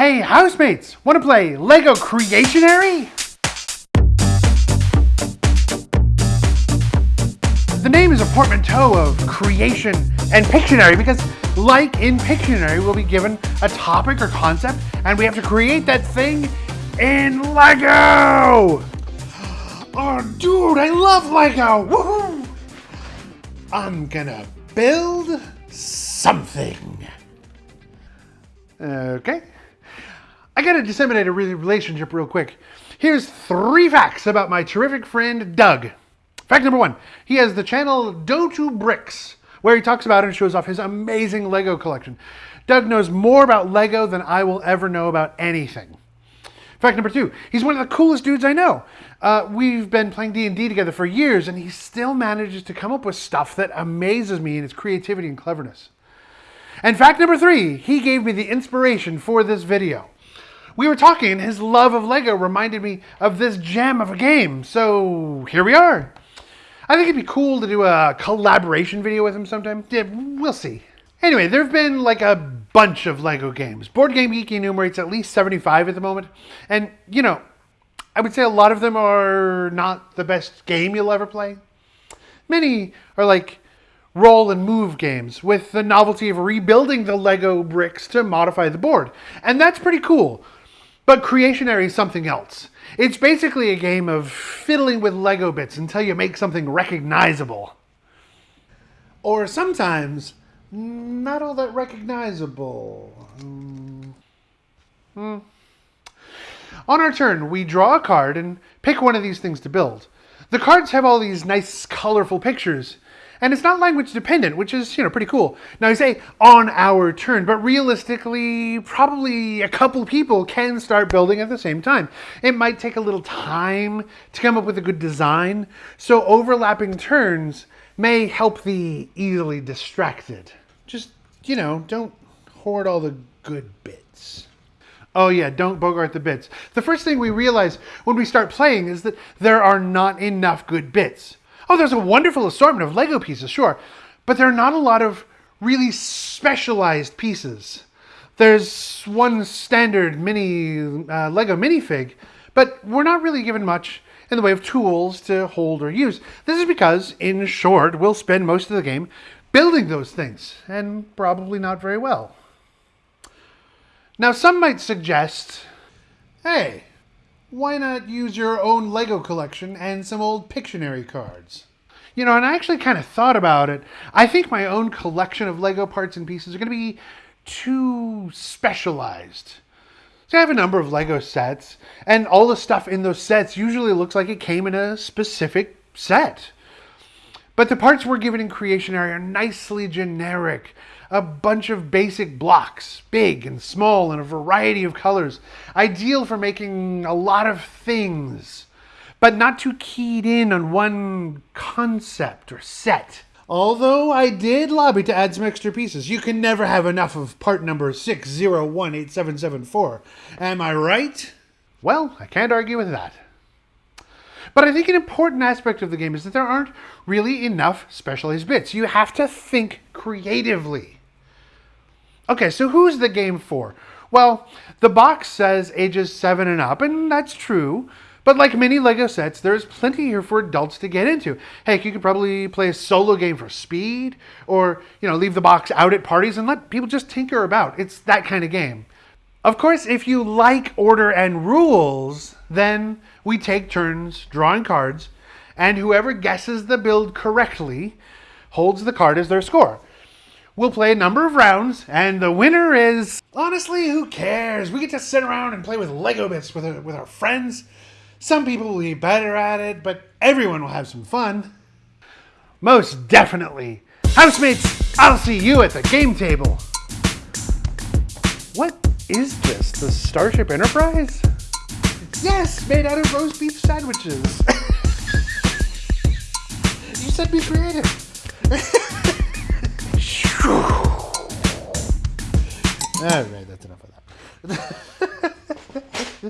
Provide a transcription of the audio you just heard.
Hey, housemates, want to play Lego Creationary? The name is a portmanteau of creation and Pictionary because, like in Pictionary, we'll be given a topic or concept and we have to create that thing in Lego! Oh, dude, I love Lego! Woohoo! I'm gonna build something. Okay. I gotta disseminate a relationship real quick. Here's three facts about my terrific friend Doug. Fact number one, he has the channel Dotu Bricks, where he talks about and shows off his amazing Lego collection. Doug knows more about Lego than I will ever know about anything. Fact number two, he's one of the coolest dudes I know. Uh, we've been playing D&D together for years, and he still manages to come up with stuff that amazes me in its creativity and cleverness. And fact number three, he gave me the inspiration for this video. We were talking, his love of Lego reminded me of this gem of a game. So here we are. I think it'd be cool to do a collaboration video with him sometime. Yeah, we'll see. Anyway, there have been like a bunch of Lego games. Board Game Geek enumerates at least 75 at the moment. And, you know, I would say a lot of them are not the best game you'll ever play. Many are like roll and move games with the novelty of rebuilding the Lego bricks to modify the board. And that's pretty cool. But Creationary is something else. It's basically a game of fiddling with Lego bits until you make something recognizable. Or sometimes, not all that recognizable. Mm. Hmm. On our turn, we draw a card and pick one of these things to build. The cards have all these nice, colorful pictures, and it's not language dependent, which is, you know, pretty cool. Now you say on our turn, but realistically, probably a couple people can start building at the same time. It might take a little time to come up with a good design, so overlapping turns may help the easily distracted. Just, you know, don't hoard all the good bits. Oh yeah, don't bogart the bits. The first thing we realize when we start playing is that there are not enough good bits. Oh, there's a wonderful assortment of Lego pieces, sure, but there are not a lot of really specialized pieces. There's one standard mini uh, Lego minifig, but we're not really given much in the way of tools to hold or use. This is because, in short, we'll spend most of the game building those things, and probably not very well. Now, some might suggest, hey, why not use your own Lego collection and some old Pictionary cards? You know, and I actually kind of thought about it. I think my own collection of Lego parts and pieces are going to be too specialized. So I have a number of Lego sets, and all the stuff in those sets usually looks like it came in a specific set. But the parts we're given in Creationary are nicely generic a bunch of basic blocks, big and small in a variety of colors, ideal for making a lot of things, but not too keyed in on one concept or set. Although I did lobby to add some extra pieces. You can never have enough of part number 6018774. Am I right? Well, I can't argue with that. But I think an important aspect of the game is that there aren't really enough specialized bits. You have to think creatively. Okay, so who's the game for? Well, the box says ages 7 and up, and that's true. But like many LEGO sets, there's plenty here for adults to get into. Heck, you could probably play a solo game for speed, or, you know, leave the box out at parties and let people just tinker about. It's that kind of game. Of course, if you like order and rules, then we take turns drawing cards, and whoever guesses the build correctly holds the card as their score. We'll play a number of rounds, and the winner is... Honestly, who cares? We get to sit around and play with Lego bits with our, with our friends. Some people will be better at it, but everyone will have some fun. Most definitely. Housemates, I'll see you at the game table. What is this? The Starship Enterprise? Yes, made out of roast beef sandwiches. you said be creative. All right, that's enough of that.